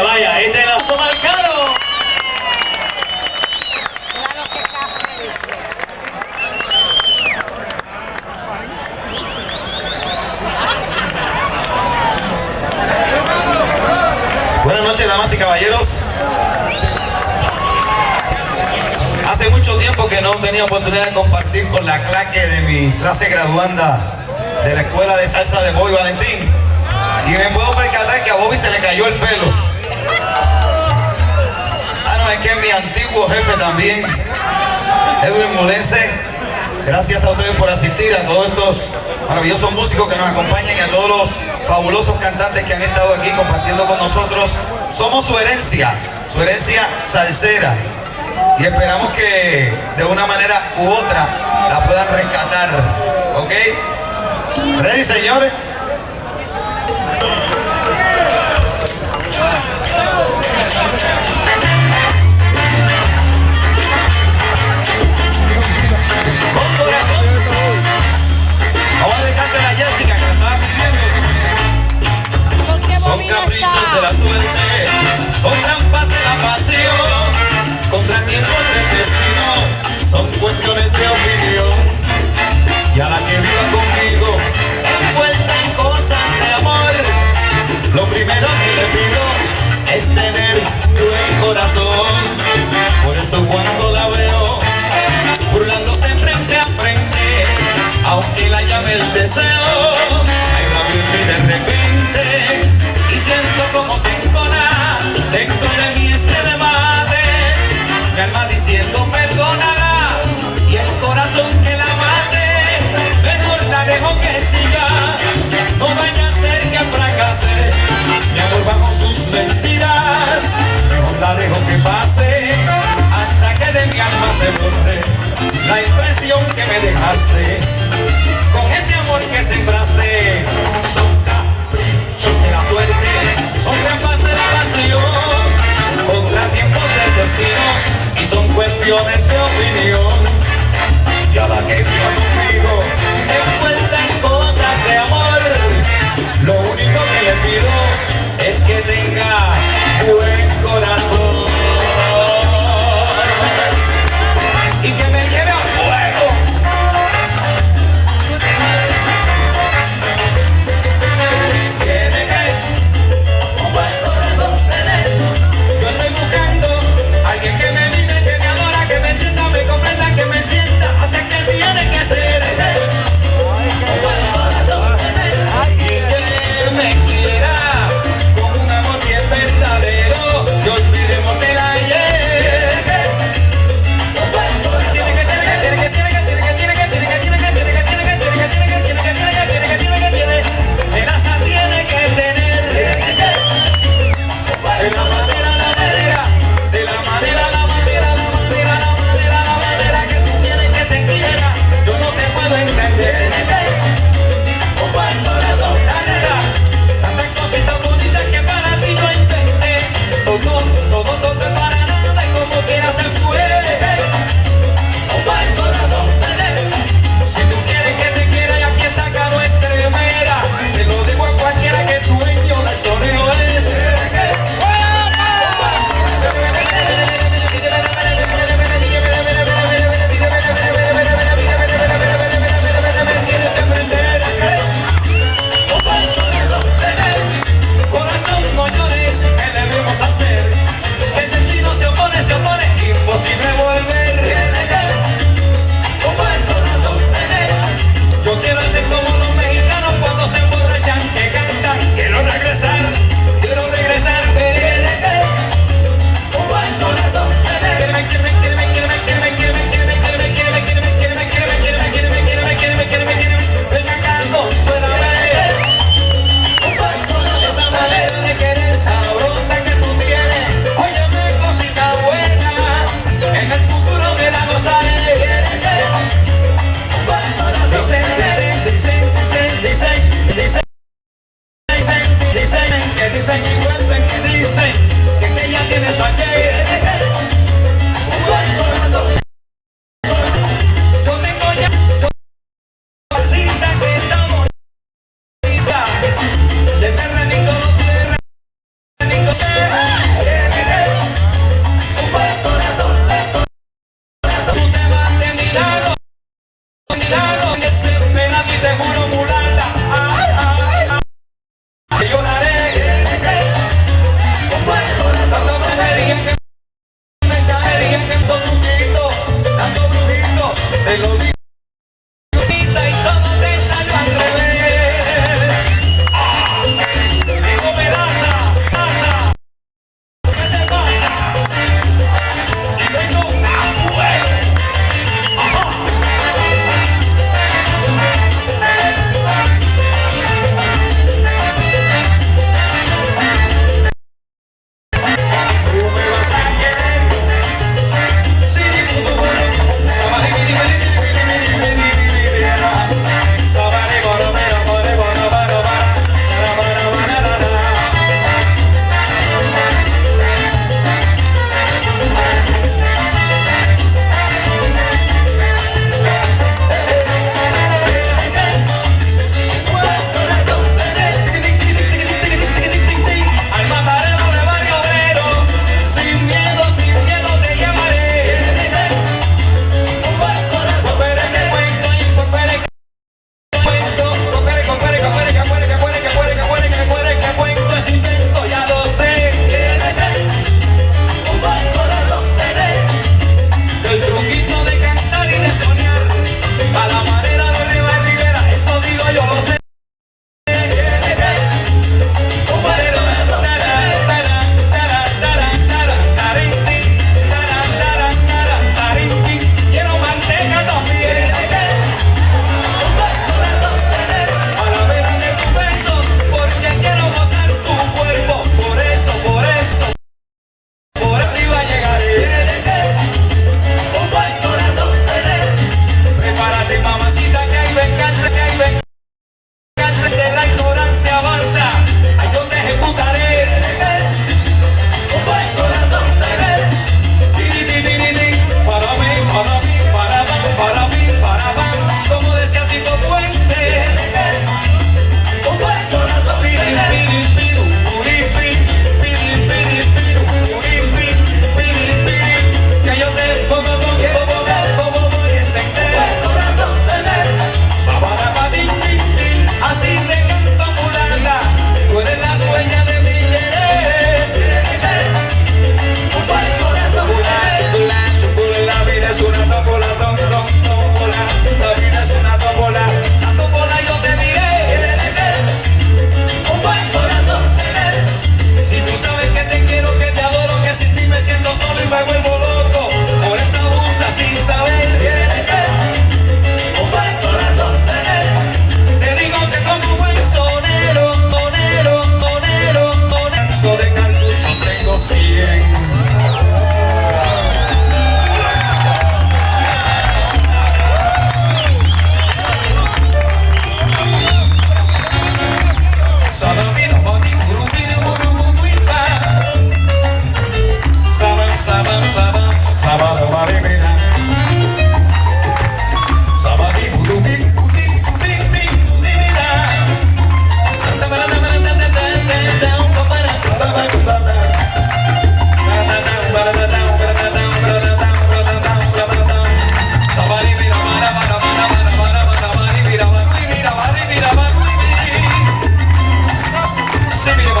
vaya, vaya, este es la zona caro. Buenas noches, damas y caballeros. Hace mucho tiempo que no tenía oportunidad de compartir con la claque de mi clase graduanda de la Escuela de Salsa de Bobby Valentín. Y me puedo percatar que a Bobby se le cayó el pelo es que mi antiguo jefe también, Edwin Molense. Gracias a ustedes por asistir, a todos estos maravillosos músicos que nos acompañan y a todos los fabulosos cantantes que han estado aquí compartiendo con nosotros. Somos su herencia, su herencia salsera. Y esperamos que de una manera u otra la puedan rescatar. ¿Ok? ¿Ready, señores? la impresión que me dejaste. Con este amor que sembraste son caprichos de la suerte son trampas de la pasión contratiempos del destino y son cuestiones de opinión. Y a la que yo conmigo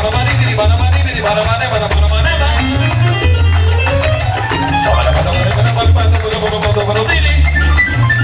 Thank you.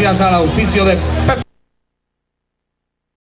Gracias al auspicio de